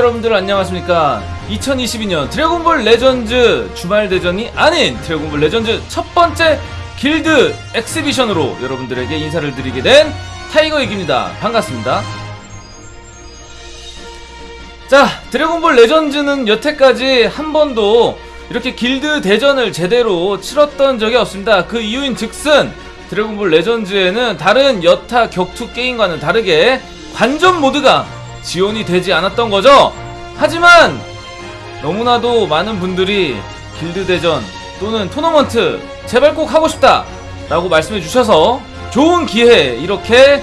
여러분들 안녕하십니까? 2022년 드래곤볼 레전즈 주말 대전이 아닌 드래곤볼 레전즈 첫 번째 길드 exhibition으로 여러분들에게 인사를 드리게 된 타이거익입니다. 반갑습니다. 자 드래곤볼 레전즈는 여태까지 한 번도 이렇게 길드 대전을 제대로 치렀던 적이 없습니다. 그 이유인 즉슨 드래곤볼 레전즈에는 다른 여타 격투 게임과는 다르게 관전 모드가 지원이 되지 않았던 거죠. 하지만 너무나도 많은 분들이 길드 대전 또는 토너먼트 제발 꼭 하고 싶다 라고 말씀해 주셔서 좋은 기회 이렇게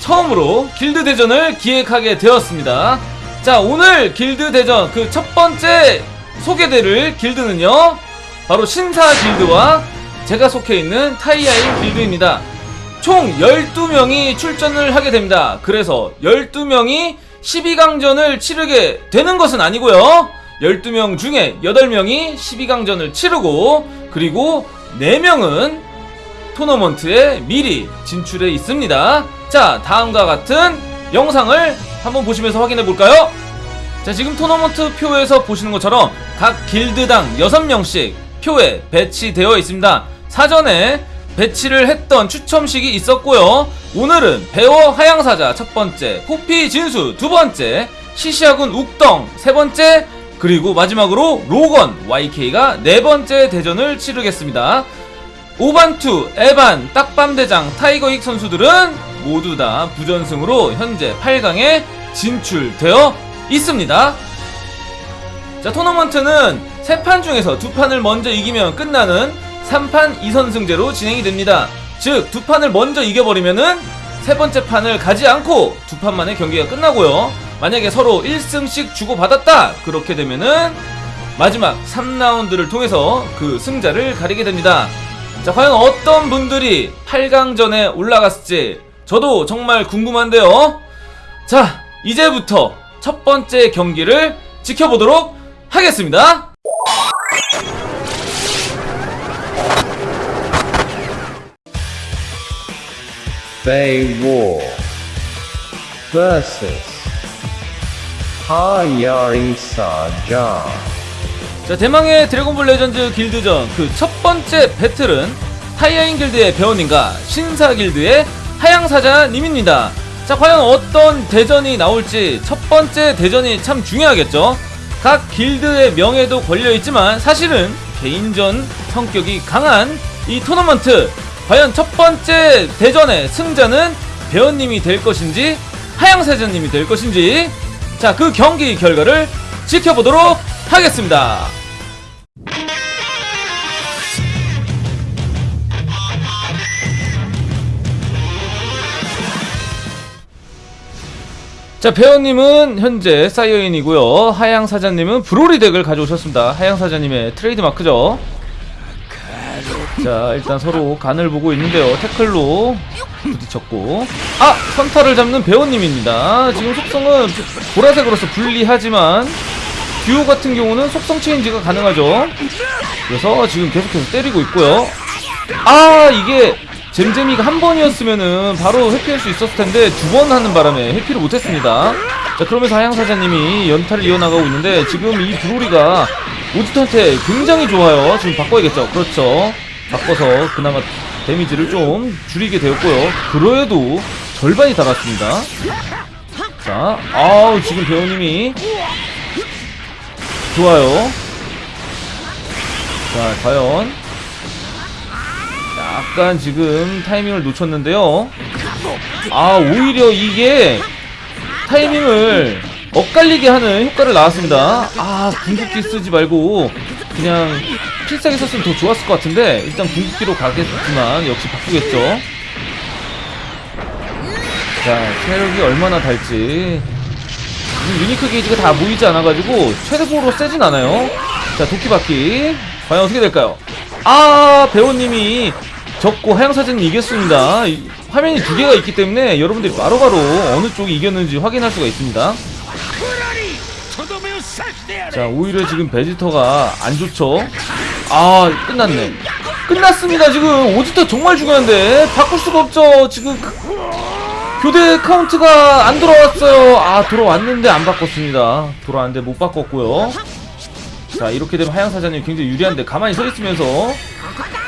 처음으로 길드 대전을 기획하게 되었습니다. 자 오늘 길드 대전 그 첫 번째 소개될 길드는요 바로 신사 길드와 제가 속해 있는 타이아인 길드입니다. 총 12명이 출전을 하게 됩니다. 그래서 12명이 12강전을 치르게 되는 것은 아니고요. 12명 중에 8명이 12강전을 치르고 그리고 4명은 토너먼트에 미리 진출해 있습니다. 자, 다음과 같은 영상을 한번 보시면서 확인해 볼까요? 자, 지금 토너먼트 표에서 보시는 것처럼 각 길드당 6명씩 표에 배치되어 있습니다. 사전에 배치를 했던 추첨식이 있었고요. 오늘은 배워 하양사자 첫 번째, 포피 진수 두 번째, 시시아군 욱덩 세 번째, 그리고 마지막으로 로건 YK가 네 번째 대전을 치르겠습니다. 오반투, 에반, 딱밤대장, 타이거익 선수들은 모두 다 부전승으로 현재 8강에 진출되어 있습니다. 자, 토너먼트는 세 판 중에서 두 판을 먼저 이기면 끝나는 3판 2선승제로 진행이 됩니다. 즉, 두 판을 먼저 이겨버리면은 세 번째 판을 가지 않고 두 판 만에 경기가 끝나고요. 만약에 서로 1승씩 주고받았다! 그렇게 되면은 마지막 3라운드를 통해서 그 승자를 가리게 됩니다. 자, 과연 어떤 분들이 8강전에 올라갔을지 저도 정말 궁금한데요. 자, 이제부터 첫 번째 경기를 지켜보도록 하겠습니다. Bay War versus Hayaring Saja. 자, 대망의 드래곤볼 레전드 길드전 그 첫 번째 배틀은 타이아인 길드의 배원님과 신사 길드의 하양사자님입니다. 자, 과연 어떤 대전이 나올지 첫 번째 대전이 참 중요하겠죠. 각 길드의 명예도 걸려있지만 사실은 개인전 성격이 강한 이 토너먼트 과연 첫 번째 대전의 승자는 배원님이 될 것인지 하양사자님이 될 것인지 자, 그 경기 결과를 지켜보도록 하겠습니다. 자, 배우님은 현재 사이어인이고요. 하양 사자님은 브로리 덱을 가져오셨습니다. 하양 사자님의 트레이드 마크죠. 자, 일단 서로 간을 보고 있는데요. 태클로 부딪혔고. 아! 선타를 잡는 배우님입니다. 지금 속성은 보라색으로서 불리하지만 듀오 같은 경우는 속성 change가 가능하죠. 그래서 지금 계속해서 때리고 있고요. 아, 이게 잼잼이가 한 번이었으면은 바로 회피할 수 있었을 텐데 두 번 하는 바람에 회피를 못했습니다. 자 그러면서 하양사자님이 연타를 이어나가고 있는데 지금 이 브로리가 오지트한테 굉장히 좋아요. 지금 바꿔야겠죠. 그렇죠. 바꿔서 그나마 데미지를 좀 줄이게 되었고요. 그래도 절반이 달았습니다. 자, 아우 지금 배우님이 좋아요. 자, 과연 약간 지금 타이밍을 놓쳤는데요. 아, 오히려 이게 타이밍을 엇갈리게 하는 효과를 나왔습니다. 아, 궁극기 쓰지 말고 그냥 필살기 썼으면 더 좋았을 것 같은데 일단 궁극기로 가겠지만 역시 바꾸겠죠. 자, 체력이 얼마나 달지 유니크 게이지가 다 모이지 않아가지고 최대보로 세진 않아요. 자, 도끼바퀴 과연 어떻게 될까요? 아, 배우님이 적고 하양사진이 이겼습니다. 이, 화면이 두 개가 있기 때문에 여러분들이 바로바로 어느 쪽이 이겼는지 확인할 수가 있습니다. 자, 오히려 지금 베지터가 안 좋죠. 아, 끝났네. 끝났습니다, 지금. 오지터 정말 중요한데. 바꿀 수가 없죠, 지금. 교대 카운트가 안 돌아왔어요. 아, 돌아왔는데 안 바꿨습니다. 돌아왔는데 못 바꿨고요. 자, 이렇게 되면 하양사장님 굉장히 유리한데 가만히 서 있으면서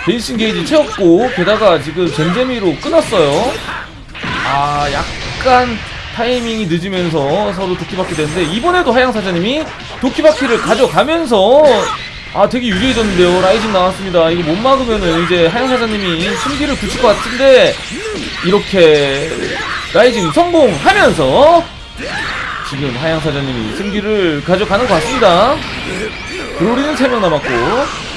베이싱 게이지 채웠고 게다가 지금 젠제미로 끊었어요. 아, 약간 타이밍이 늦으면서 서로 도끼바퀴 되는데 이번에도 하양사장님이 도끼바퀴를 가져가면서 아 되게 유리해졌는데요. 라이징 나왔습니다. 이거 못 막으면은 이제 하양사장님이 승기를 붙일 것 같은데 이렇게 라이징 성공하면서 지금 하양사자님이 승기를 가져가는 것 같습니다. 브로리는 3명 남았고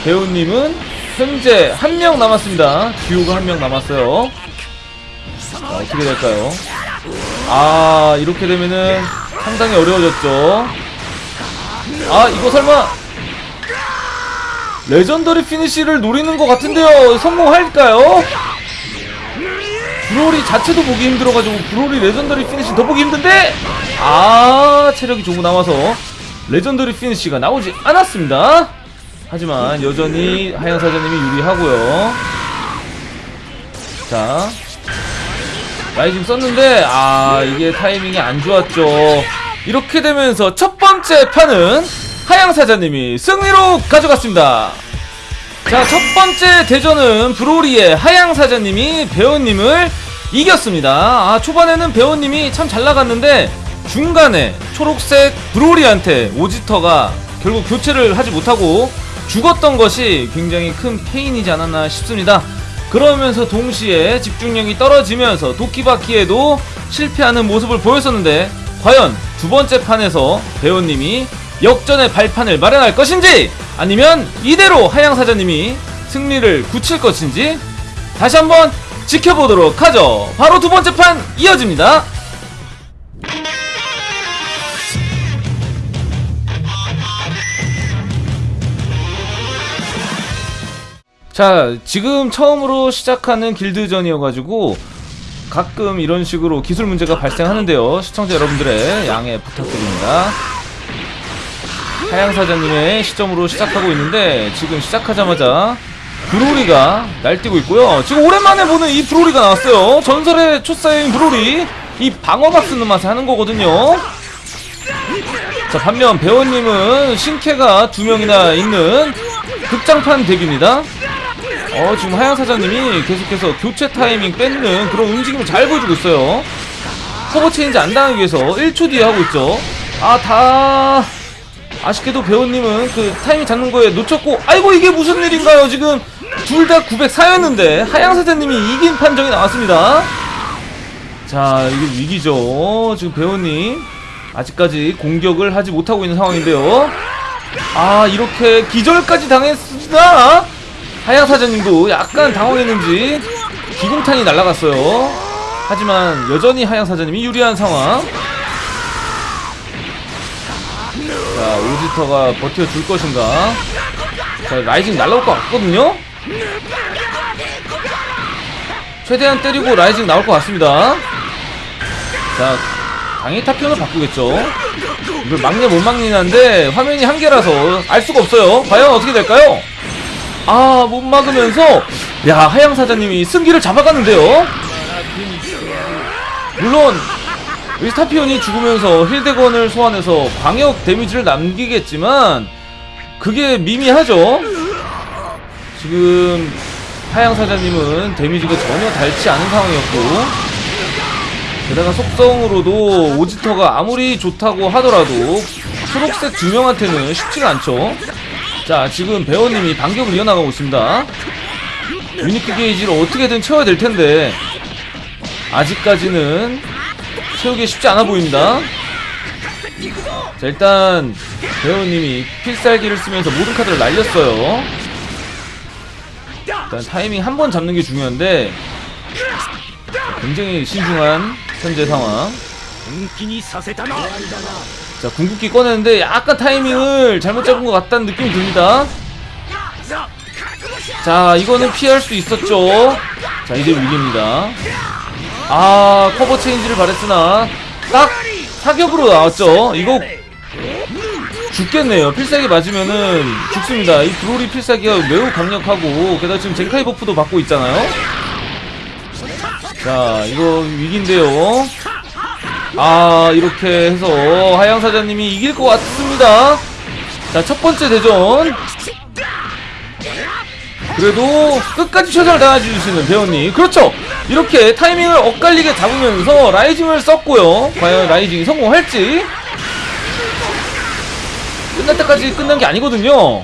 배우님은 현재 1명 남았습니다. 듀오가 1명 남았어요. 자, 어떻게 될까요? 아 이렇게 되면은 상당히 어려워졌죠. 아 이거 설마 legendary finish를 노리는 것 같은데요. 성공할까요? 브로리 자체도 보기 힘들어가지고 브로리 legendary finish 더 보기 힘든데? 아 체력이 조금 남아서 legendary finish가 나오지 않았습니다. 하지만 여전히 하양사자님이 유리하고요. 자 rising 썼는데 아 이게 타이밍이 안 좋았죠. 이렇게 되면서 첫 번째 판은 하양사자님이 승리로 가져갔습니다. 자 첫 번째 대전은 브로리의 하양사자님이 배우님을 이겼습니다. 아 초반에는 배우님이 참 잘 나갔는데 중간에 초록색 브로리한테 오지터가 결국 교체를 하지 못하고 죽었던 것이 굉장히 큰 페인이지 않았나 싶습니다. 그러면서 동시에 집중력이 떨어지면서 도끼바퀴에도 실패하는 모습을 보였었는데 과연 두 번째 판에서 배우님이 역전의 발판을 마련할 것인지 아니면 이대로 하양사자님이 승리를 굳힐 것인지 다시 한번 지켜보도록 하죠. 바로 두 번째 판 이어집니다. 자 지금 처음으로 시작하는 길드전이어가지고 가끔 이런 식으로 기술 문제가 발생하는데요. 시청자 여러분들의 양해 부탁드립니다 하양사장님의 시점으로 시작하고 있는데 지금 시작하자마자 브로리가 날뛰고 있고요. 지금 오랜만에 보는 이 브로리가 나왔어요. 전설의 초사인 브로리. 이 방어막 쓰는 맛에 하는 거거든요. 자 반면 배우님은 신캐가 두 명이나 있는 극장판 덱입니다. 어 지금 하양 사장님이 계속해서 교체 타이밍 뺏는 그런 움직임을 잘 보여주고 있어요. 커버 체인지 안 당하기 위해서 1초 뒤에 하고 있죠. 아다 아쉽게도 배우님은 그 타이밍 잡는 거에 놓쳤고 아이고 이게 무슨 일인가요 지금 둘 다 904였는데 하양 사장님이 이긴 판정이 나왔습니다 자 이게 위기죠 지금 배우님 아직까지 공격을 하지 못하고 있는 상황인데요 아 이렇게 기절까지 당했습니다 하양 사장님도 약간 당황했는지 기공탄이 날아갔어요. 하지만 여전히 하양 사자님이 유리한 상황. 자 오지터가 버텨줄 것인가? 자 rising 날라올 것 같거든요. 최대한 때리고 rising 나올 것 같습니다. 자 당연히 탑편을 바꾸겠죠. 이걸 막냐 못 막냐인데 화면이 한 개라서 알 수가 없어요. 과연 어떻게 될까요? 아, 못 막으면서 야, 하양 사장님이 승기를 잡아가는데요. 물론 위스타피온이 죽으면서 힐대건을 소환해서 광역 데미지를 남기겠지만 그게 미미하죠. 지금 하양 사장님은 데미지가 전혀 닳지 않은 상황이었고 게다가 속성으로도 오지터가 아무리 좋다고 하더라도 초록색 두 명한테는 쉽지가 않죠. 자 지금 배우님이 반격을 이어나가고 있습니다 유니크 게이지를 어떻게든 채워야 될 텐데 아직까지는 채우기 쉽지 않아 보입니다. 자 일단 배우님이 필살기를 쓰면서 모든 카드를 날렸어요. 일단 타이밍 한 번 잡는 게 중요한데 굉장히 신중한 현재 상황. 자 궁극기 꺼내는데 약간 타이밍을 잘못 잡은 것 같다는 느낌이 듭니다. 자 이거는 피할 수 있었죠. 자 이제 위기입니다 아 cover change를 바랬으나 딱 사격으로 나왔죠. 이거 죽겠네요. 필살기 맞으면은 죽습니다. 이 브로리 필살기가 매우 강력하고 게다가 지금 젠카이 buff도 받고 있잖아요. 자 이거 위기인데요. 아 이렇게 해서 하양사자님이 이길 것 같습니다. 자 첫 번째 대전 그래도 끝까지 최선을 다해주시는 배우님. 그렇죠. 이렇게 타이밍을 엇갈리게 잡으면서 라이징을 썼고요. 과연 라이징이 성공할지. 끝날 때까지 끝난 게 아니거든요.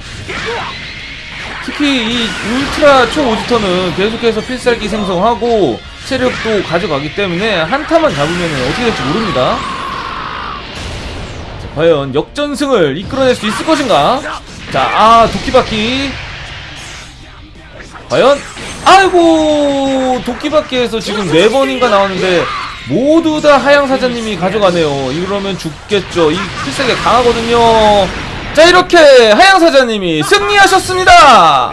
특히 이 울트라 초오지터는 계속해서 필살기 생성하고 체력도 가져가기 때문에 한타만 잡으면 어떻게 될지 모릅니다. 자, 과연 역전승을 이끌어낼 수 있을 것인가? 자 아 도끼바퀴 과연? 아이고 도끼밖에에서 지금 네 번인가 나오는데 모두 다 하양사자님이 가져가네요. 이러면 죽겠죠. 이 필살기 강하거든요. 자 이렇게 하양사자님이 승리하셨습니다.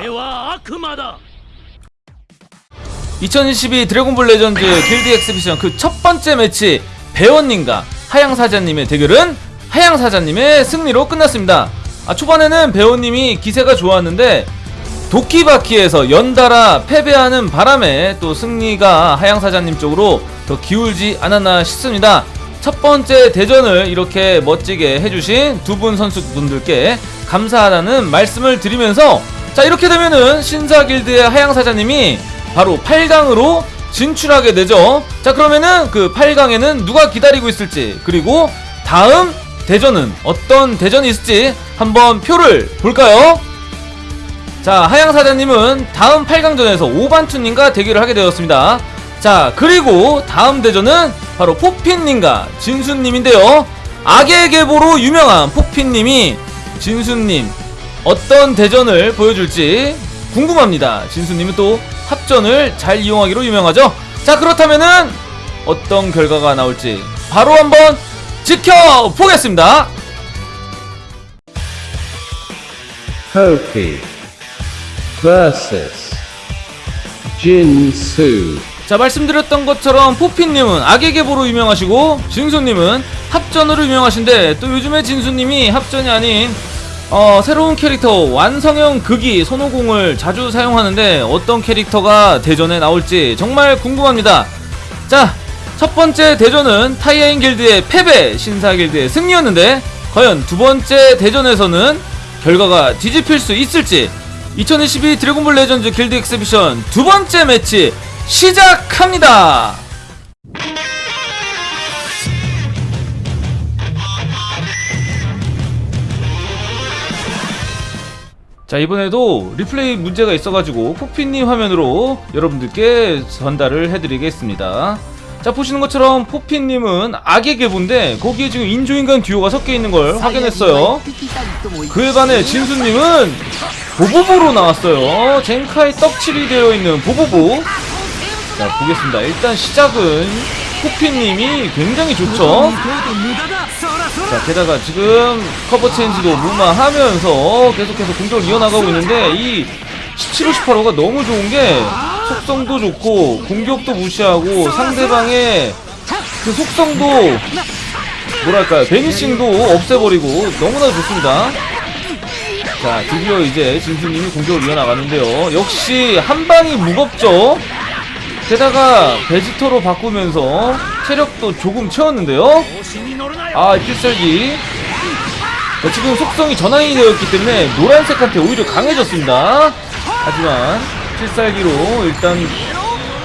2022 드래곤볼 레전드 길드 exhibition 그 첫번째 매치 배원님과 하양사자님의 대결은 하양사자님의 승리로 끝났습니다. 아 초반에는 배원님이 기세가 좋았는데 도끼바퀴에서 연달아 패배하는 바람에 또 승리가 하양사자님 쪽으로 더 기울지 않았나 싶습니다. 첫 번째 대전을 이렇게 멋지게 해주신 두 분 선수분들께 감사하다는 말씀을 드리면서 자 이렇게 되면은 신사길드의 하양사자님이 바로 8강으로 진출하게 되죠. 자, 그러면은 그 8강에는 누가 기다리고 있을지, 그리고 다음 대전은 어떤 대전이 있을지 한번 표를 볼까요? 자, 하양사자님은 다음 8강전에서 오반투님과 대결을 하게 되었습니다. 자, 그리고 다음 대전은 바로 포핀님과 진수님인데요. 악의 계보로 유명한 포핀님이 진수님 어떤 대전을 보여줄지 궁금합니다. 진수님은 또 합전을 잘 이용하기로 유명하죠. 자 그렇다면은 어떤 결과가 나올지 바로 한번 지켜보겠습니다. Versus Jinsu. 자 말씀드렸던 것처럼 포피님은 악의 계보로 유명하시고 진수님은 합전으로 유명하신데 또 요즘에 진수님이 합전이 아닌 어, 새로운 캐릭터 완성형 극이 손오공을 자주 사용하는데 어떤 캐릭터가 대전에 나올지 정말 궁금합니다. 자, 첫 번째 대전은 타이아인 길드의 패배, 신사 길드의 승리였는데 과연 두 번째 대전에서는 결과가 뒤집힐 수 있을지 2022 드래곤볼 레전드 길드 exhibition 두 번째 매치 시작합니다. 자 이번에도 리플레이 문제가 있어가지고 포피님 화면으로 여러분들께 전달을 해드리겠습니다 자 보시는 것처럼 포피님은 악의 계보인데 거기에 지금 인조인간 듀오가 섞여있는 걸 확인했어요. 그에 반해 진수님은 보보보로 나왔어요. 젠카이 떡칠이 되어있는 보보보 자 보겠습니다. 일단 시작은 포피님이 굉장히 좋죠. 자 게다가 지금 커버 체인지도 무마하면서 계속해서 공격을 이어나가고 있는데 이 17호 18호가 너무 좋은 게 속성도 좋고 공격도 무시하고 상대방의 그 속성도 뭐랄까요? 베니싱도 없애버리고 너무나 좋습니다. 자 드디어 이제 진수님이 공격을 이어나가는데요. 역시 한방이 무겁죠? 게다가 베지터로 바꾸면서 체력도 조금 채웠는데요? 아 필살기. 지금 속성이 전환이 되었기 때문에 노란색한테 오히려 강해졌습니다. 하지만 필살기로 일단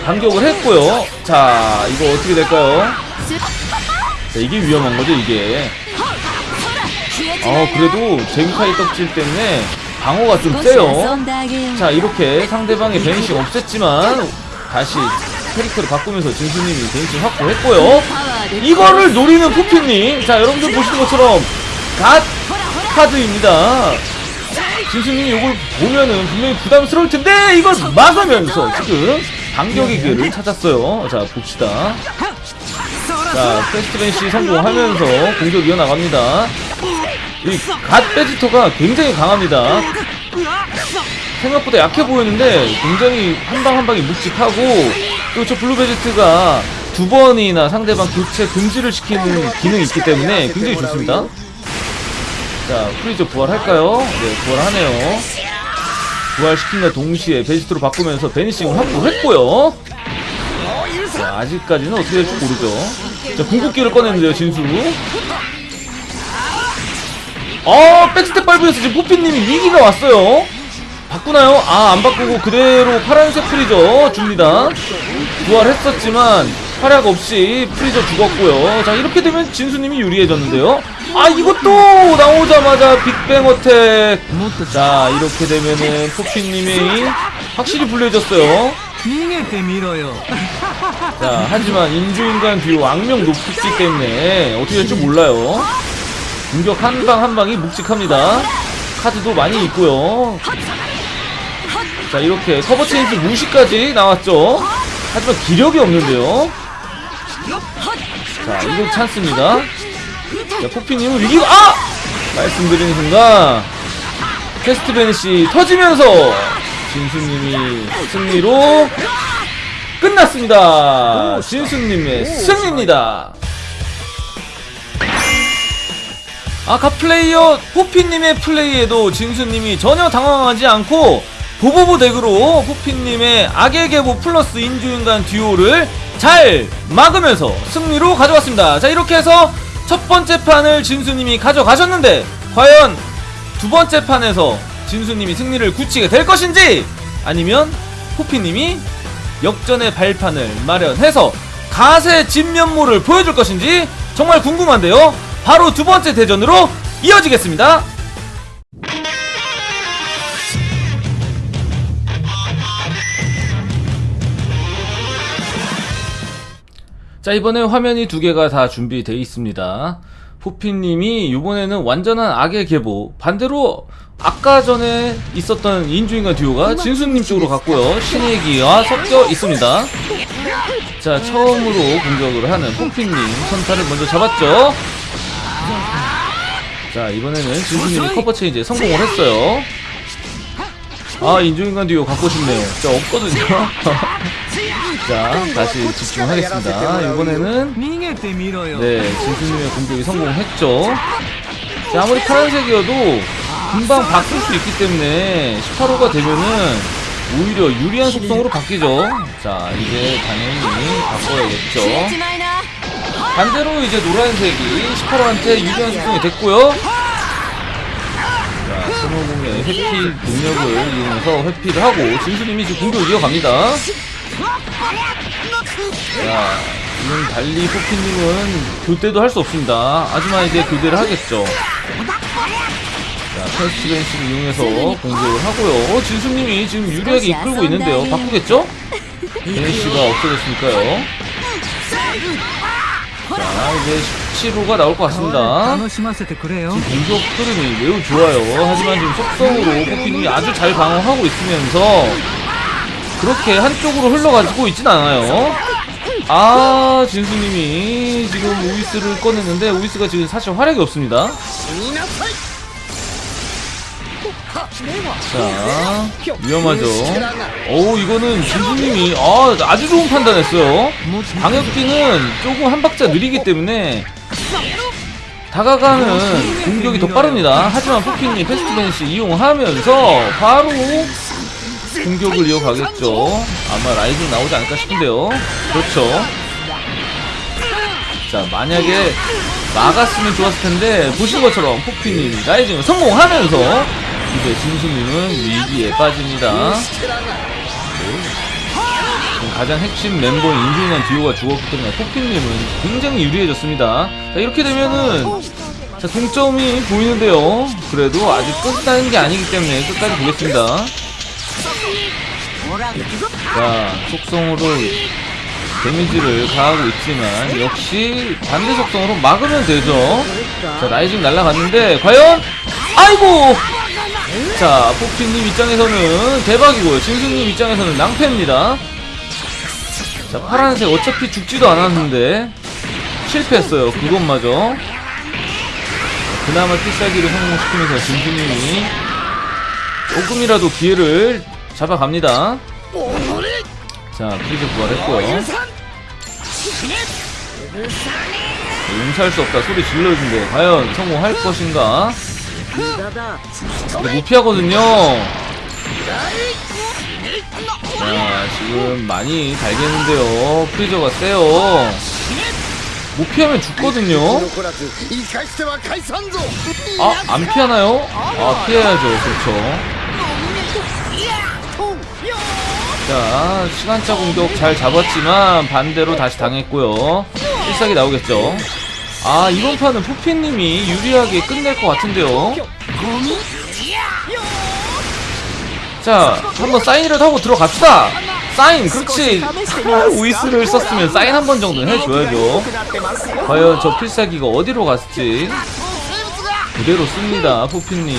반격을 했고요. 자 이거 어떻게 될까요? 자 이게 위험한 거죠 이게. 어 그래도 젠카이 떡질 때문에 방어가 좀 세요. 자 이렇게 상대방의 베니싱 없앴지만 다시 캐릭터를 바꾸면서 진수님이 베니싱 확보했고요. 이거를 노리는 포피님. 자 여러분들 보시는 것처럼 갓 카드입니다 진수님이 이걸 보면은 분명히 부담스러울 텐데 이걸 막으면서 지금 반격의 기회를 찾았어요. 자 봅시다. 자 패스트벤시 성공하면서 공격 이어나갑니다. 이갓 베지터가 굉장히 강합니다. 생각보다 약해 보였는데 굉장히 한 방 한 방이 묵직하고 또 저 블루 베지트가 두 번이나 상대방 교체 금지를 시키는 기능이 있기 때문에 굉장히 좋습니다. 자, 프리저 부활할까요? 네, 부활하네요. 부활시킨과 동시에 베지트로 바꾸면서 vanishing을 확보했고요. 자, 아직까지는 어떻게 될지 모르죠. 자, 궁극기를 꺼냈는데요, 진수. 어, backstep 밟으면서 지금 포피님이 위기가 왔어요. 바꾸나요? 아, 안 바꾸고 그대로 파란색 프리저 줍니다. 부활했었지만 활약 없이 프리저 죽었고요. 자 이렇게 되면 진수님이 유리해졌는데요. 아 이것도 나오자마자 빅뱅 어택. 자 이렇게 되면은 포키님이 확실히 불리해졌어요. 자 하지만 인조인간 듀오 악명 높기 때문에 어떻게 될지 몰라요. 공격 한 방 한방이 묵직합니다. 카드도 많이 있고요. 자 이렇게 서버 체인지 무시까지 나왔죠. 하지만 기력이 없는데요. 자, 이거 찬스입니다. 자, 코피님은 위기가, 아! 말씀드리는 순간, fast vanish 터지면서, 진수님이 승리로 끝났습니다. 진수님의 승리입니다. 아까 플레이어 포피님의 플레이에도 진수님이 전혀 당황하지 않고 보보보 덱으로 포피님의 악의 계보 플러스 인조인간 듀오를 잘 막으면서 승리로 가져왔습니다. 자 이렇게 해서 첫 번째 판을 진수님이 가져가셨는데 과연 두 번째 판에서 진수님이 승리를 굳히게 될 것인지 아니면 포피님이 역전의 발판을 마련해서 가세 진면모를 보여줄 것인지 정말 궁금한데요. 바로 두 번째 대전으로 이어지겠습니다. 자 이번에 화면이 두 개가 다 준비되어 있습니다. 포피님이 이번에는 완전한 악의 계보 반대로 아까 전에 있었던 인조인간 듀오가 진수님 쪽으로 갔고요. 신의 기와 섞여 있습니다. 자 처음으로 공격을 하는 포피님 선타를 먼저 잡았죠. 자 이번에는 진수님이 커버 체인지에 성공을 했어요. 아 인조인간 듀오 갖고 싶네요. 자 없거든요. 자 다시 집중하겠습니다. 이번에는 네 진수님의 공격이 성공했죠. 자 아무리 파란색이어도 금방 바뀔 수 있기 때문에 18호가 되면은 오히려 유리한 속성으로 바뀌죠. 자 이제 당연히 바꿔야겠죠. 반대로 이제 노란색이 18호한테 유리한 속성이 됐고요. 스노우공의 회피 능력을 이용해서 회피를 하고 진수님이 지금 공격을 이어갑니다. 자, 이는 달리 포키님은 교대도 할 수 없습니다. 하지만 이제 교대를 하겠죠. 자, 패스트벤스를 이용해서 공격을 하고요. 어, 진수님이 지금 유리하게 이끌고 있는데요. 바꾸겠죠? 베네씨가 없어졌으니까요. 자, 이제 17호가 나올 것 같습니다. 지금 공격 흐름이 매우 좋아요. 하지만 지금 속성으로 포키님이 아주 잘 방어하고 있으면서 그렇게 한쪽으로 흘러가지고 있진 않아요. 아, 진수님이 지금 우이스를 꺼냈는데 우이스가 지금 사실 활약이 없습니다. 자, 위험하죠. 오, 이거는 진수님이 아, 아주 좋은 판단했어요. 방역기는 조금 한 박자 느리기 때문에 다가가는 공격이 더 빠릅니다. 하지만 포킹이 패스트 벤시 이용하면서 바로 공격을 이어가겠죠. 아마 rising 나오지 않을까 싶은데요. 그렇죠. 자, 만약에 막았으면 좋았을 텐데 보신 것처럼 포피님이 rising을 성공하면서 이제 진수님은 위기에 빠집니다. 가장 핵심 멤버인 인조인간 듀오가 죽었기 때문에 포피님은 굉장히 유리해졌습니다. 자, 이렇게 되면은 자, 동점이 보이는데요. 그래도 아직 끝나는 게 아니기 때문에 끝까지 보겠습니다. 자, 속성으로 데미지를 가하고 있지만 역시 반대 속성으로 막으면 되죠. 자, 라이징 날라갔는데 과연 아이고! 자, 포피님 입장에서는 대박이고요. 진수님 입장에서는 낭패입니다. 자, 파란색 어차피 죽지도 않았는데 실패했어요. 그것마저. 그나마 필살기를 성공시키면서 진수님이 조금이라도 기회를 잡아갑니다. 자 프리즈 부활했고요. 네, 용서할 수 없다. 소리 질러주는데 과연 성공할 것인가? 못 피하거든요. 자 지금 많이 달겠는데요. 프리저가 세요. 못 피하면 죽거든요. 아 안 피하나요? 아 피해야죠. 그렇죠. 자 시간차 공격 잘 잡았지만 반대로 다시 당했고요. 필살기 나오겠죠. 아 이번 판은 푸피님이 유리하게 끝낼 것 같은데요. 자 한번 사인이라도 하고 들어갑시다. 사인 그렇지. 아, 우이스를 썼으면 사인 한 번 정도는 해줘야죠. 과연 저 필살기가 어디로 갔을지. 그대로 씁니다 푸피님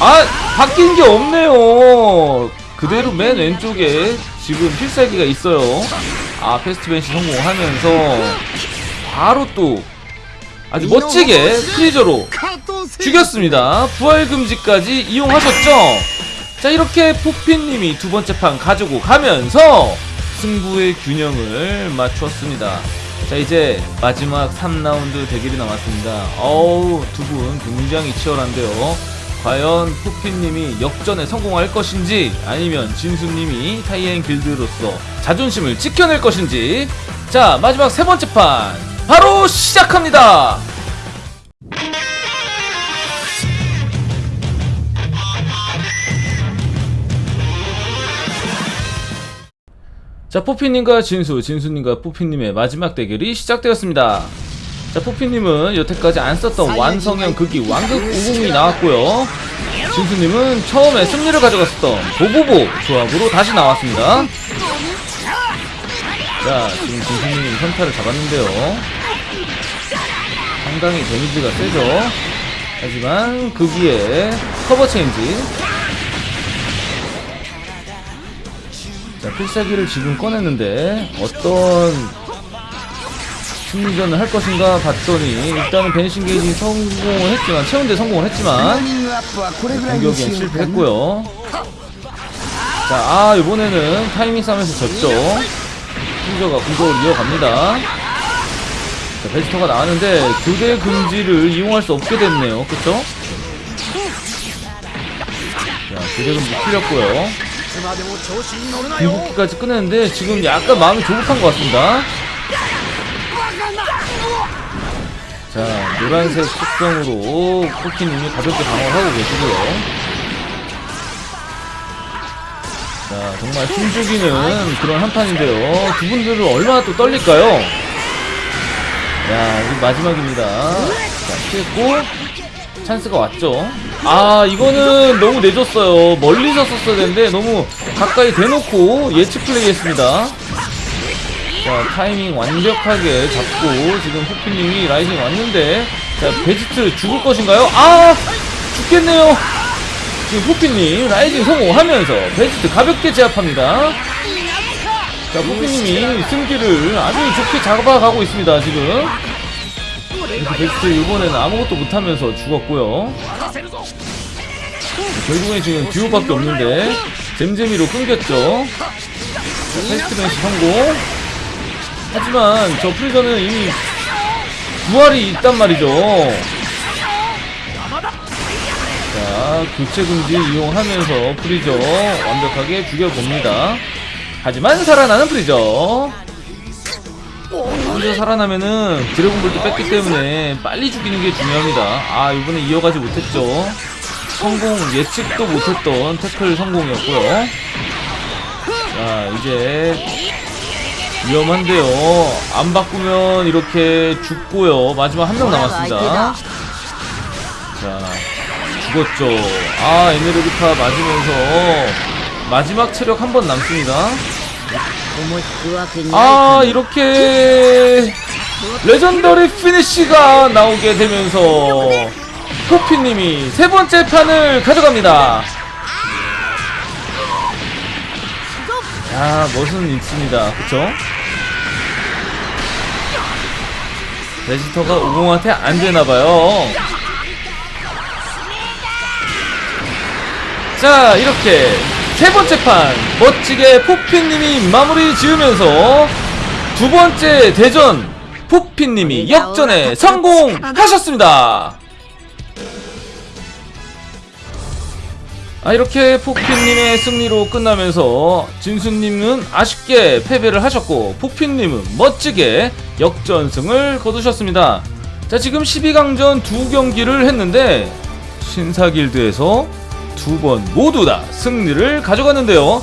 아 바뀐 게 없네요. 그대로 맨 왼쪽에 지금 필살기가 있어요. 아 패스트벤시 성공하면서 바로 또 아주 멋지게 프리저로 죽였습니다. 부활금지까지 이용하셨죠? 자 이렇게 포피님이 두 번째 판 가지고 가면서 승부의 균형을 맞췄습니다. 자 이제 마지막 3라운드 대결이 남았습니다. 어우 두 분 굉장히 치열한데요. 과연 포피님이 역전에 성공할 것인지 아니면 진수님이 타이엔 길드로서 자존심을 지켜낼 것인지 자 마지막 세 번째 판 바로 시작합니다 자 포피님과 진수, 진수님과 포피님의 마지막 대결이 시작되었습니다. 자 포피님은 여태까지 안 썼던 완성형 극기 완극 오공이 나왔고요. 진수님은 처음에 승리를 가져갔었던 보보보 조합으로 다시 나왔습니다. 자 지금 진수님이 선타를 잡았는데요. 상당히 데미지가 세죠. 하지만 극기에 커버 체인지 자, 필살기를 지금 꺼냈는데 어떤 충전을 할 것인가 봤더니 일단은 벤싱 게이지 성공을 했지만 채운데 성공을 했지만 공격이 실패했고요. 자, 아 이번에는 타이밍 싸움에서 졌죠. 승저가 공격을 이어갑니다. 자, 베지터가 나왔는데 교대 금지를 이용할 수 없게 됐네요. 그쵸? 자, 교대 금지 풀렸고요. 궁극기까지 끝냈는데 지금 약간 마음이 조급한 것 같습니다. 자, 노란색 속성으로 코키님이 가볍게 방어를 하고 계시고요. 자, 정말 숨죽이는 그런 한판인데요. 두 분들은 얼마나 또 떨릴까요? 야, 이 마지막입니다. 자, 피했고, 찬스가 왔죠. 아, 이거는 너무 내줬어요. 멀리서 썼어야 되는데 너무 가까이 대놓고 예측 플레이 했습니다. 자, 타이밍 완벽하게 잡고 지금 포피님이 rising 왔는데 자, 베지트 죽을 것인가요? 아! 죽겠네요. 지금 포피님 rising 성공하면서 베지트 가볍게 제압합니다. 자, 포피님이 승기를 아주 좋게 잡아가고 있습니다, 지금. 베지트 이번에는 아무것도 못하면서 죽었고요. 결국엔 지금 듀오밖에 없는데 잼잼이로 끊겼죠. 자, fast vanish 성공. 하지만 저 프리저는 이미 부활이 있단 말이죠. 자, 교체 금지 이용하면서 프리저 완벽하게 죽여봅니다. 하지만 살아나는 프리저. 먼저 살아나면은 드래곤볼도 뺐기 때문에 빨리 죽이는 게 중요합니다. 아 이번에 이어가지 못했죠. 성공 예측도 못했던 태클 성공이었고요. 자 이제 위험한데요. 안 바꾸면 이렇게 죽고요. 마지막 한 명 남았습니다. 자 죽었죠. 아 에메르기타 맞으면서 마지막 체력 한 번 남습니다. 아 이렇게 legendary finish가 나오게 되면서 포피님이 세 번째 판을 가져갑니다. 야 멋은 있습니다. 그쵸? 베지터가 오공한테 안 되나봐요. 자 이렇게 세 번째 판 멋지게 포피님이 마무리 지으면서 두 번째 대전 포피님이 역전에 성공하셨습니다. 아 이렇게 포핀님의 승리로 끝나면서 진수님은 아쉽게 패배를 하셨고 포핀님은 멋지게 역전승을 거두셨습니다. 자 지금 12강전 두 경기를 했는데 신사길드에서 두 번 모두 다 승리를 가져갔는데요.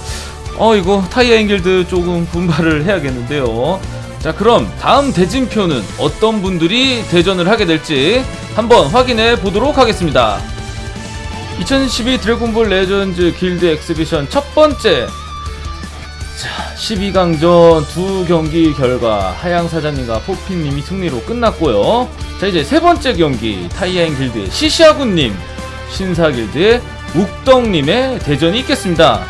어 이거 사이어인 길드 조금 분발을 해야겠는데요. 자 그럼 다음 대진표는 어떤 분들이 대전을 하게 될지 한번 확인해 보도록 하겠습니다. 2012 드래곤볼 레전즈 길드 exhibition 첫 번째 자 12강전 두 경기 결과 하양 사장님과 포피님이 승리로 끝났고요 자 이제 세 번째 경기 타이아인 길드의 시시아군님 신사 길드의 욱덩님의 대전이 있겠습니다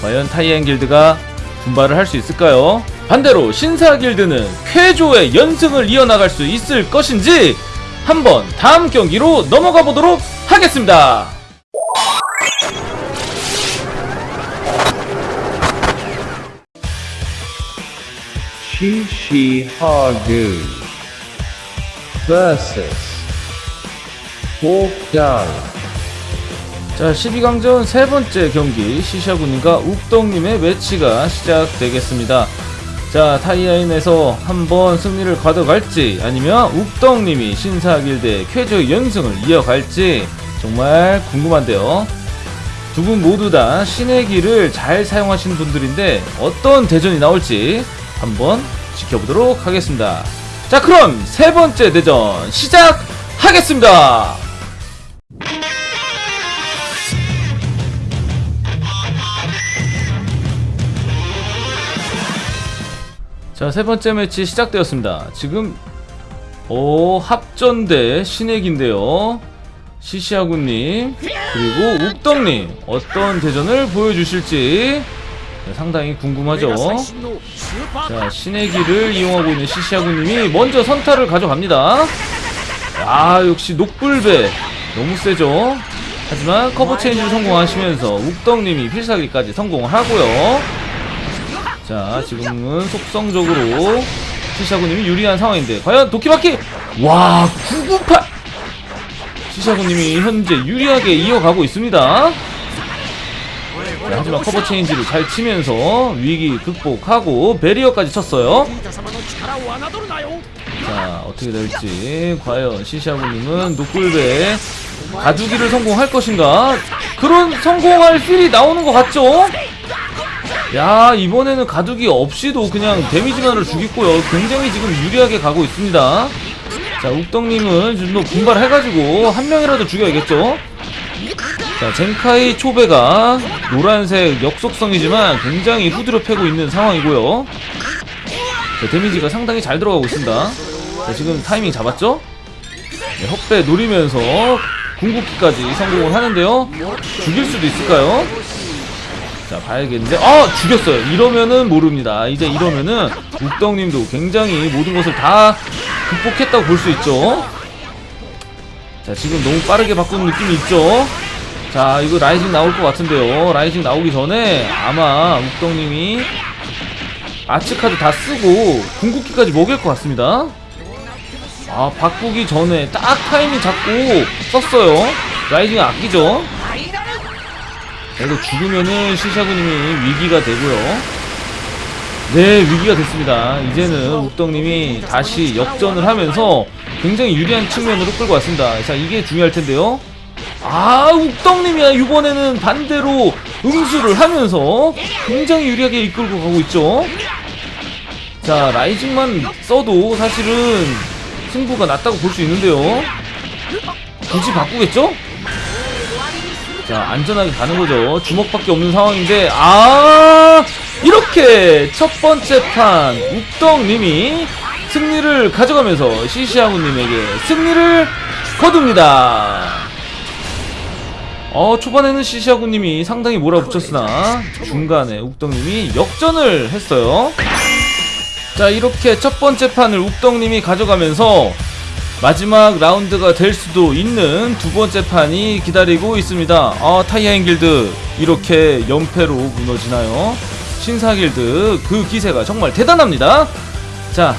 과연 타이아인 길드가 분발을 할 수 있을까요? 반대로 신사 길드는 쾌조의 연승을 이어나갈 수 있을 것인지 한번 다음 경기로 넘어가 보도록 하겠습니다. Shishi Hagu versus Walkdown. 자, 12강전 세 번째 경기 시샤군님과 욱덩님의 매치가 시작되겠습니다. 자, 타이아인에서 한번 승리를 가져갈지 아니면 욱덩님이 신사길대 쾌저 연승을 이어갈지 정말 궁금한데요. 두 분 모두 다 신의 길을 잘 사용하시는 분들인데 어떤 대전이 나올지 한번 지켜보도록 하겠습니다. 자, 그럼 세 번째 대전 시작하겠습니다. 자, 세 번째 매치 시작되었습니다. 지금 오, 합전대 신액인데요. 시시아구님 그리고 욱덕님 어떤 대전을 보여주실지 네, 네, 상당히 궁금하죠? 네, 자 신의 길을 이용하고 있는 시시하구님이 먼저 선타를 가져갑니다. 아 역시 녹불배. 너무 세죠? 하지만 커버 체인지를 성공하시면서 욱덕님이 필살기까지 성공하고요. 자 지금은 속성적으로 시시하구님이 유리한 상황인데 과연 도끼바퀴! 와 998! 시시하구님이 현재 유리하게 이어가고 있습니다. 네, 하지만 커버 체인지를 잘 치면서 위기 극복하고 베리어까지 쳤어요. 자 어떻게 될지. 과연 시시아부님은 노골배 가두기를 성공할 것인가? 그런 성공할 필이 나오는 것 같죠? 야 이번에는 가두기 없이도 그냥 데미지만을 죽이고요. 굉장히 지금 유리하게 가고 있습니다. 자 욱덕님은 좀 더 분발해가지고 한 명이라도 죽여야겠죠? 자 젠카이 초배가 노란색 역속성이지만 굉장히 후드려 패고 있는 상황이고요 자, 데미지가 상당히 잘 들어가고 있습니다. 자, 지금 타이밍 잡았죠? 네, 헛배 노리면서 궁극기까지 성공을 하는데요. 죽일 수도 있을까요? 자, 봐야겠는데. 아! 죽였어요. 이러면은 모릅니다. 이제 이러면은 욱덕님도 굉장히 모든 것을 다 극복했다고 볼 수 있죠. 자, 지금 너무 빠르게 바꾸는 느낌이 있죠? 자, 이거 rising 나올 것 같은데요. rising 나오기 전에 아마 욱덕님이 arts카드 다 쓰고 궁극기까지 먹일 것 같습니다. 아 바꾸기 전에 딱 타이밍 잡고 썼어요. rising 아끼죠. 자, 이거 죽으면은 시샤구님이 위기가 되고요. 네 위기가 됐습니다. 이제는 욱덕님이 다시 역전을 하면서 굉장히 유리한 측면으로 끌고 왔습니다. 자 이게 중요할 텐데요. 아 욱덕님이야. 이번에는 반대로 응수를 하면서 굉장히 유리하게 이끌고 가고 있죠. 자 라이징만 써도 사실은 승부가 났다고 볼 수 있는데요. 굳이 바꾸겠죠? 자 안전하게 가는 거죠. 주먹밖에 없는 상황인데 아! 이렇게 첫 번째 판 욱덕님이 승리를 가져가면서 시시아구님에게 승리를 거둡니다 어 초반에는 시시아구님이 상당히 몰아붙였으나 중간에 욱덕님이 역전을 했어요. 자 이렇게 첫 번째 판을 욱덕님이 가져가면서 마지막 라운드가 될 수도 있는 두 번째 판이 기다리고 있습니다. 아 타이아인 길드 이렇게 연패로 무너지나요? 신사 길드 그 기세가 정말 대단합니다. 자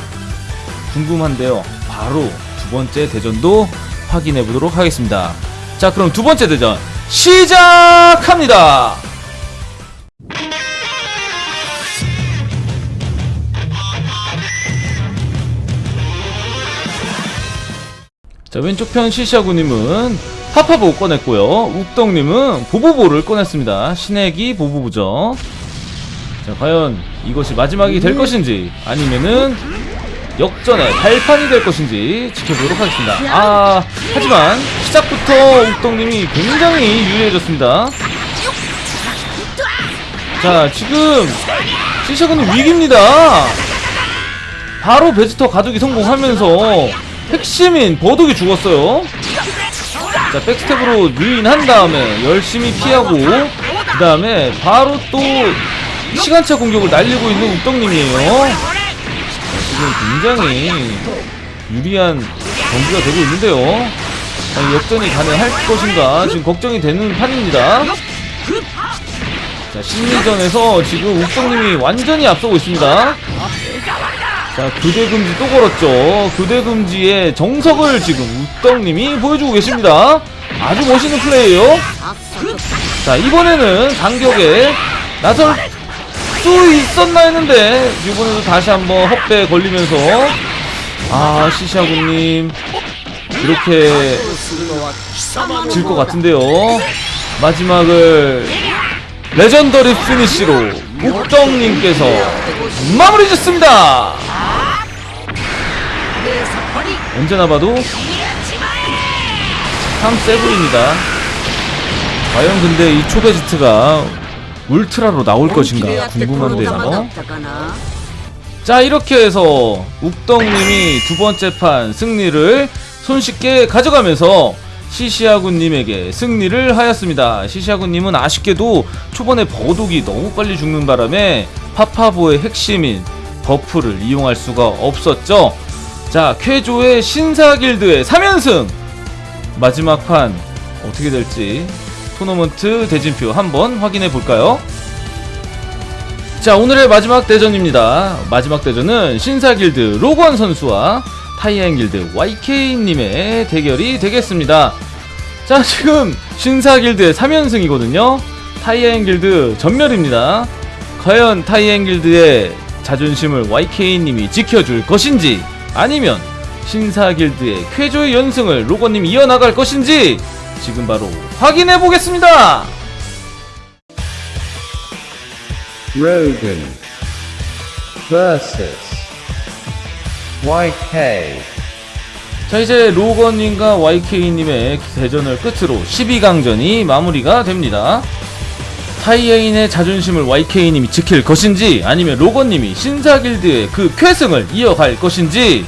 궁금한데요. 바로 두 번째 대전도 확인해 보도록 하겠습니다. 자 그럼 두 번째 대전 시작합니다. 자 왼쪽 편 시샤구님은 파파보 꺼냈고요. 욱덕님은 보보보를 꺼냈습니다. 신애기 보보보죠. 자 과연 이것이 마지막이 될 것인지 아니면은 역전의 발판이 될 것인지 지켜보도록 하겠습니다 아 하지만 시작부터 욱덕님이 굉장히 유리해졌습니다 자 지금 시샤구님 위기입니다 바로 베지터 가두기 성공하면서 핵심인 버독이 죽었어요. 자, backstep으로 유인한 다음에 열심히 피하고 그 다음에 바로 또 시간차 공격을 날리고 있는 욱덕님이에요. 지금 굉장히 유리한 경기가 되고 있는데요. 자, 역전이 가능할 것인가 지금 걱정이 되는 판입니다. 자, 심리전에서 지금 욱덕님이 완전히 앞서고 있습니다. 자, 교대금지 또 걸었죠. 교대금지의 정석을 지금 욱덕님이 보여주고 계십니다. 아주 멋있는 플레이예요. 자, 이번에는 간격에 나설 수 있었나 했는데 이번에도 다시 한번 헛배 걸리면서 아, 시샤구님 이렇게 질 것 같은데요. 마지막을 legendary finish로 욱덕님께서 마무리 짓습니다. 언제나 봐도 참 세보입니다. 과연 근데 이 초베지트가 울트라로 나올 것인가 궁금한데 요. 자 이렇게 해서 욱덕님이 두 번째 판 승리를 손쉽게 가져가면서 시시아군님에게 승리를 하였습니다. 시시아군님은 아쉽게도 초반에 버독이 너무 빨리 죽는 바람에 파파보의 핵심인 buff를 이용할 수가 없었죠. 자 쾌조의 신사길드의 3연승 마지막 판 어떻게 될지 토너먼트 대진표 한번 확인해 볼까요? 자 오늘의 마지막 대전입니다. 마지막 대전은 신사길드 로건 선수와 타이앵길드 YK님의 대결이 되겠습니다. 자 지금 신사길드의 3연승이거든요. 타이앵길드 전멸입니다. 과연 타이앵길드의 자존심을 YK님이 지켜줄 것인지 아니면 신사길드의 쾌조의 연승을 로건님이 이어나갈 것인지 지금 바로 확인해 보겠습니다. Rogan versus YK. 자 이제 로건님과 YK님의 대전을 끝으로 12강전이 마무리가 됩니다. 타이에인의 자존심을 YK님이 지킬 것인지 아니면 로건님이 신사길드의 그 쾌승을 이어갈 것인지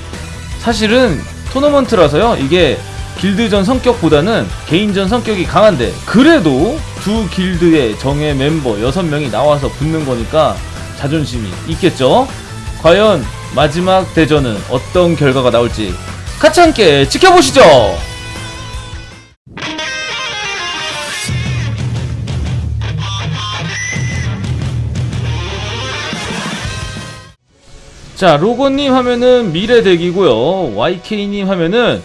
사실은 토너먼트라서요. 이게 길드전 성격보다는 개인전 성격이 강한데 그래도 두 길드의 정예 멤버 6명이 나와서 붙는 거니까 자존심이 있겠죠? 과연 마지막 대전은 어떤 결과가 나올지 같이 함께 지켜보시죠! 자 로고님 하면은 미래deck이고요. YK님 하면은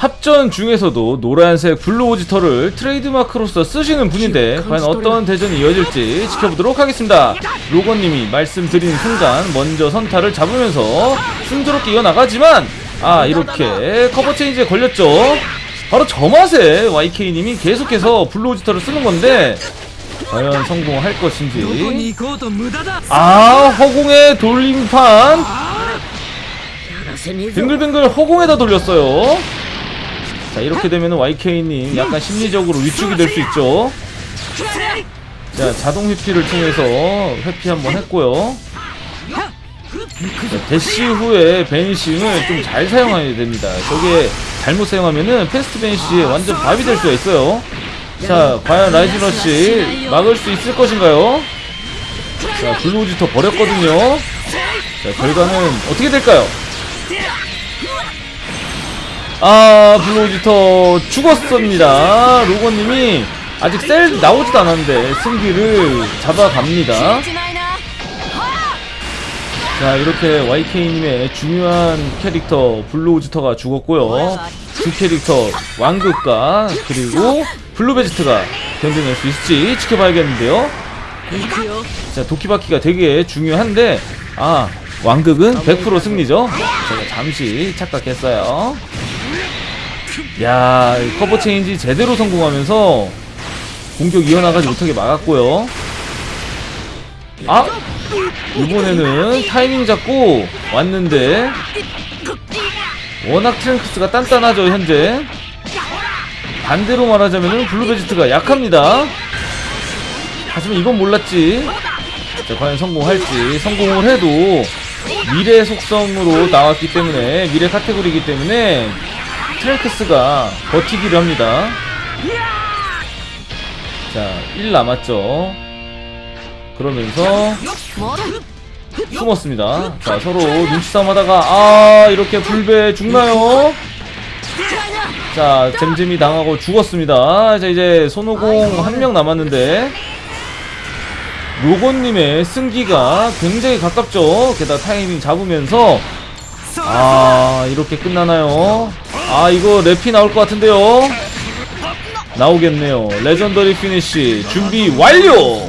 합전 중에서도 노란색 블루오지터를 트레이드마크로서 쓰시는 분인데 과연 어떤 대전이 이어질지 지켜보도록 하겠습니다 로건님이 말씀드린 순간 먼저 선타를 잡으면서 순조롭게 이어나가지만 아 이렇게 cover change에 걸렸죠 바로 저 맛에 YK님이 계속해서 블루오지터를 쓰는 건데 과연 성공할 것인지 아 허공의 돌림판 빙글빙글 허공에다 돌렸어요 자 이렇게 되면 YK님 약간 심리적으로 위축이 될 수 있죠? 자 자동 회피를 통해서 회피 한번 했고요. 자, 대시 후에 vanishing을 좀 잘 사용해야 됩니다. 저게 잘못 사용하면은 fast vanish에 완전 밥이 될 수가 있어요. 자 과연 rising rush 막을 수 있을 것인가요? 자 블루오지터 버렸거든요. 자 결과는 어떻게 될까요? 아 블루오지터 죽었습니다. 로건님이 아직 셀 나오지도 않았는데 승기를 잡아갑니다. 자 이렇게 YK님의 중요한 캐릭터 블루오지터가 죽었고요. 두 캐릭터 왕극과 그리고 블루베지트가 견뎌낼 수 있을지 지켜봐야겠는데요. 자 도끼바퀴가 되게 중요한데 아 왕극은 100% 승리죠? 제가 잠시 착각했어요. 야 cover change 제대로 성공하면서 공격 이어나가지 못하게 막았고요. 아 이번에는 타이밍 잡고 왔는데 워낙 트랭크스가 단단하죠 현재. 반대로 말하자면 블루베지트가 약합니다. 하지만 이건 몰랐지. 자 과연 성공할지. 성공을 해도 미래 속성으로 나왔기 때문에 미래 카테고리이기 때문에 트랭크스가 버티기를 합니다. 자1 남았죠. 그러면서 숨었습니다. 자 서로 눈치싸움 하다가 아 이렇게 불배 죽나요? 자 잼잼이 당하고 죽었습니다. 자 이제 손오공 한 명 남았는데 로건님의 승기가 굉장히 가깝죠. 게다가 타이밍 잡으면서 아 이렇게 끝나나요? 아 이거 랩이 나올 것 같은데요? 나오겠네요. legendary finish 준비 완료!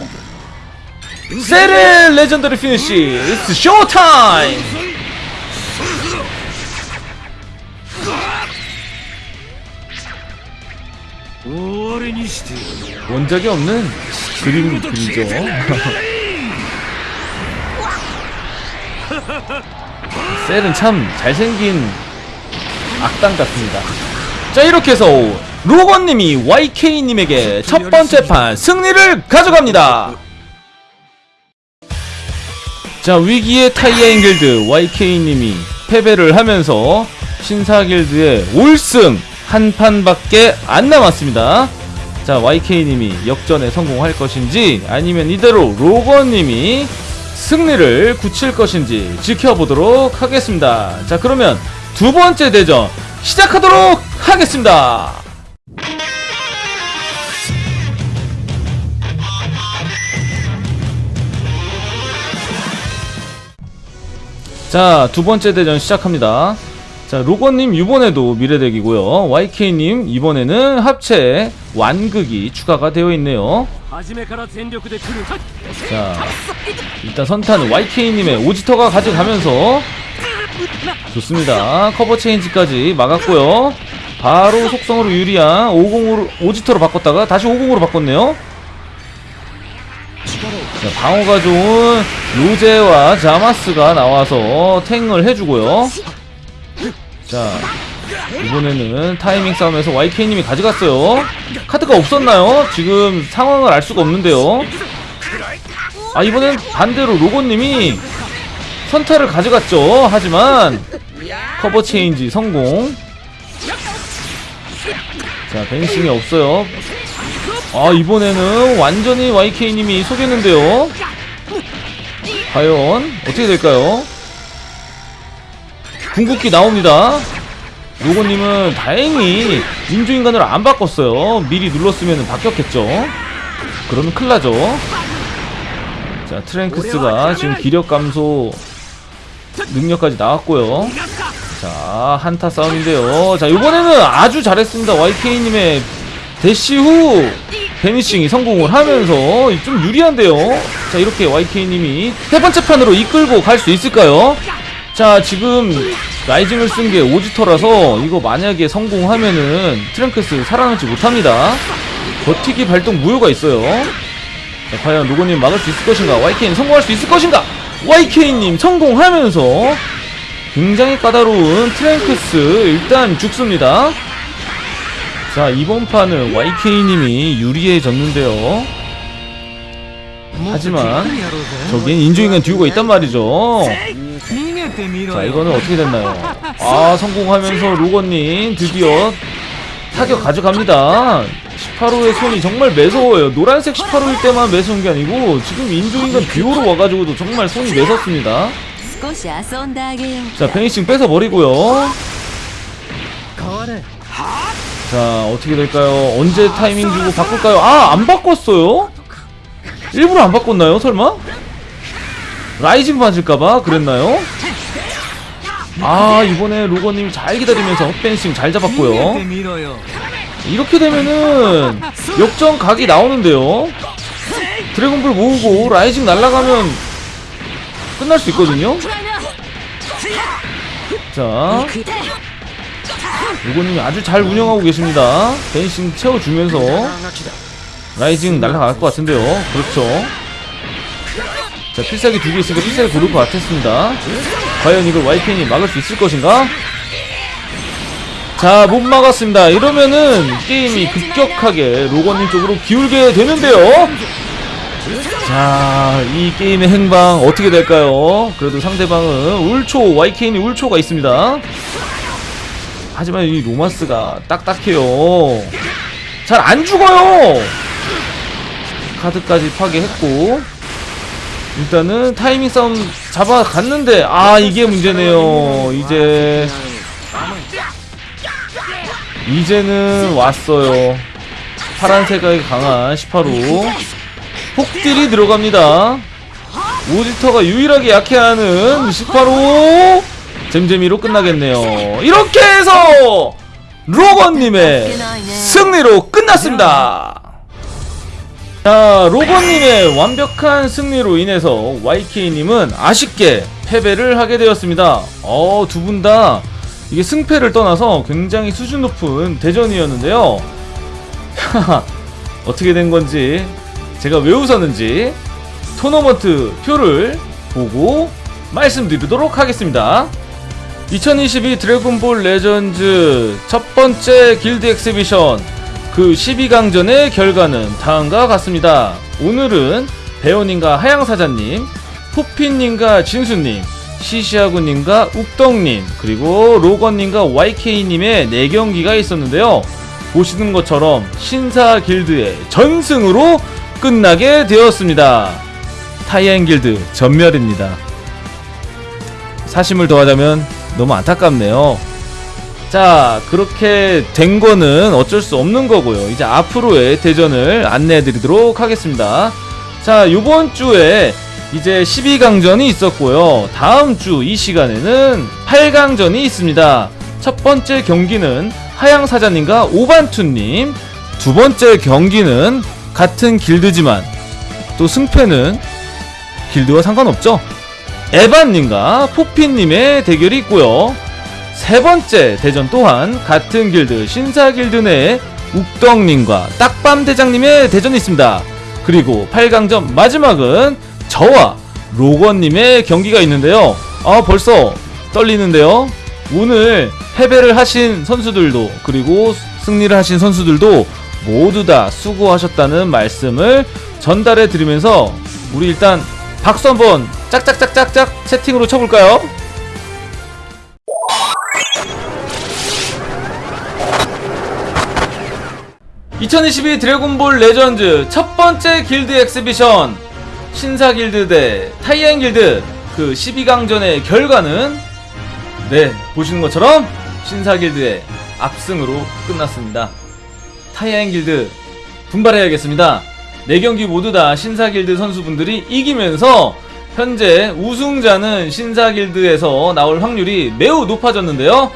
세레 legendary finish It's showtime 원작이 없는 그림 그리죠 셀은 참 잘생긴 악당 같습니다. 자 이렇게 해서 로건님이 YK님에게 첫 번째 판 승리를 가져갑니다. 자 위기의 타이어인 길드 YK님이 패배를 하면서 신사 길드의 올승 한 판밖에 안 남았습니다. 자 YK님이 역전에 성공할 것인지 아니면 이대로 로건님이 승리를 굳힐 것인지 지켜보도록 하겠습니다 자 그러면 두 번째 대전 시작하도록 하겠습니다 자, 두 번째 대전 시작합니다. 자, 로건님 이번에도 미래덱이고요. YK님 이번에는 합체 완극이 추가가 되어 있네요. 자 일단 선탄 YK님의 오지터가 가져가면서 좋습니다. 커버 체인지까지 막았고요. 바로 속성으로 유리한 50으로 오지터로 바꿨다가 다시 50으로 바꿨네요. 자, 방어가 좋은 로제와 자마스가 나와서 탱을 해주고요. 자 이번에는 타이밍 싸움에서 YK님이 가져갔어요. 카드가 없었나요? 지금 상황을 알 수가 없는데요. 아, 이번엔 반대로 로고님이 선타를 가져갔죠. 하지만 커버 체인지 성공. 자, 벤싱이 없어요. 아, 이번에는 완전히 YK님이 속였는데요. 과연 어떻게 될까요? 궁극기 나옵니다. 로고님은 다행히 인조인간으로 안 바꿨어요. 미리 눌렀으면 바뀌었겠죠. 그러면 큰일 나죠. 자, 트랭크스가 지금 기력 감소 능력까지 나왔고요. 자, 한타 싸움인데요. 자, 이번에는 아주 잘했습니다. YK님의 대시 후 vanishing이 성공을 하면서 좀 유리한데요. 자, 이렇게 YK님이 세 번째 판으로 이끌고 갈 수 있을까요? 자, 지금 rising을 쓴 게 오지터라서 이거 만약에 성공하면은 트랭크스 살아남지 못합니다. 버티기 발동 무효가 있어요. 자, 과연 로고님 막을 수 있을 것인가? YK님 성공할 수 있을 것인가? YK님 성공하면서 굉장히 까다로운 트랭크스 일단 죽습니다. 자 이번 판은 YK님이 유리해졌는데요. 하지만 저기엔 인조인간 듀오가 있단 말이죠. 자 이거는 어떻게 됐나요? 아 성공하면서 로건님 드디어 타격 가져갑니다. 18호의 손이 정말 매서워요. 노란색 18호일 때만 매서운 게 아니고 지금 인조인간 비오로 와가지고도 정말 손이 매섭습니다. 자 vanishing 뺏어버리고요. 자 어떻게 될까요? 언제 타이밍 주고 바꿀까요? 아 안 바꿨어요? 일부러 안 바꿨나요? 설마? rising 맞을까봐 그랬나요? 아 이번에 로건님이 잘 기다리면서 헛vanishing 잘 잡았고요. 이렇게 되면은 역전 각이 나오는데요. 드래곤볼 모으고 rising 날아가면 끝날 수 있거든요. 자 로건님이 아주 잘 운영하고 계십니다. vanishing 채워주면서 rising 날아갈 것 같은데요. 그렇죠. 자 필살기 두 개 있으니까 필살기 고를 것 같았습니다. 과연 이걸 YPN이 막을 수 있을 것인가? 자, 못 막았습니다. 이러면은 게임이 급격하게 로건님 쪽으로 기울게 되는데요. 자, 이 게임의 행방 어떻게 될까요? 그래도 상대방은 울초, YKN이 울초가 있습니다. 하지만 이 로마스가 딱딱해요. 잘 안 죽어요! 카드까지 파괴했고, 일단은 타이밍 싸움 잡아갔는데, 아, 이게 문제네요. 이제. 이제는 왔어요. 파란색이 강한 18호. 폭딜이 들어갑니다. 오지터가 유일하게 약해하는 18호. 잼잼이로 끝나겠네요. 이렇게 해서 로건님의 승리로 끝났습니다. 자, 로건님의 완벽한 승리로 인해서 YK님은 아쉽게 패배를 하게 되었습니다. 어, 두 분 다 이게 승패를 떠나서 굉장히 수준 높은 대전이었는데요. 어떻게 된 건지 제가 왜 웃었는지 토너먼트 표를 보고 말씀드리도록 하겠습니다. 2022 드래곤볼 Legends 첫 번째 길드 exhibition 그 12강전의 결과는 다음과 같습니다. 오늘은 배우님과 하양사자님, 푸핀님과 진수님, 시시아구님과 욱덕님, 그리고 로건님과 YK님의 4경기가 있었는데요. 보시는 것처럼 신사 길드의 전승으로 끝나게 되었습니다. 타이엔 길드 전멸입니다. 사심을 더하자면 너무 안타깝네요. 자, 그렇게 된 거는 어쩔 수 없는 거고요. 이제 앞으로의 대전을 안내해 드리도록 하겠습니다. 자, 요번 주에 이제 12강전이 있었고요. 다음 주 이 시간에는 8강전이 있습니다. 첫 번째 경기는 하양사자님과 오반투님, 두 번째 경기는 같은 길드지만 또 승패는 길드와 상관없죠. 에반님과 포핀님의 대결이 있고요. 세 번째 대전 또한 같은 길드 신사 길드 내 욱덕님과 딱밤 대장님의 대전이 있습니다. 그리고 8강전 마지막은 저와 로건님의 경기가 있는데요. 아 벌써 떨리는데요. 오늘 패배를 하신 선수들도 그리고 승리를 하신 선수들도 모두 다 수고하셨다는 말씀을 전달해 드리면서 우리 일단 박수 한번 짝짝짝짝짝 채팅으로 쳐볼까요? (2022) 드래곤볼 레전드 첫 번째 길드 exhibition. 신사 길드 대 타이엔 길드. 그 12강전의 결과는? 네 보시는 것처럼 신사 길드의 압승으로 끝났습니다. 타이엔 길드 분발해야겠습니다. 4경기 모두 다 신사 길드 선수분들이 이기면서 현재 우승자는 신사 길드에서 나올 확률이 매우 높아졌는데요.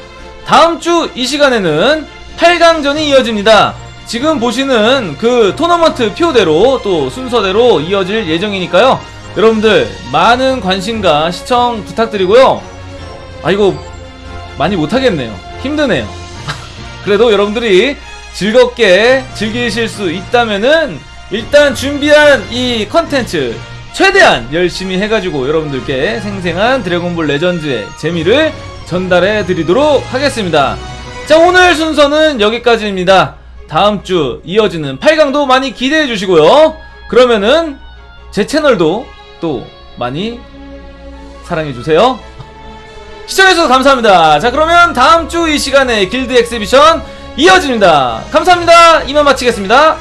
다음 주 이 시간에는 8강전이 이어집니다 지금 보시는 그 토너먼트 표대로 또 순서대로 이어질 예정이니까요. 여러분들 많은 관심과 시청 부탁드리고요. 아 이거 많이 못하겠네요. 힘드네요. 그래도 여러분들이 즐겁게 즐기실 수 있다면은 일단 준비한 이 컨텐츠 최대한 열심히 해가지고 여러분들께 생생한 드래곤볼 레전드의 재미를 전달해 드리도록 하겠습니다. 자 오늘 순서는 여기까지입니다. 다음 주 이어지는 8강도 많이 기대해 주시고요. 그러면은 제 채널도 또 많이 사랑해 주세요. 시청해주셔서 감사합니다. 자, 그러면 다음 주 이 시간에 길드 엑스비션 이어집니다. 감사합니다. 이만 마치겠습니다.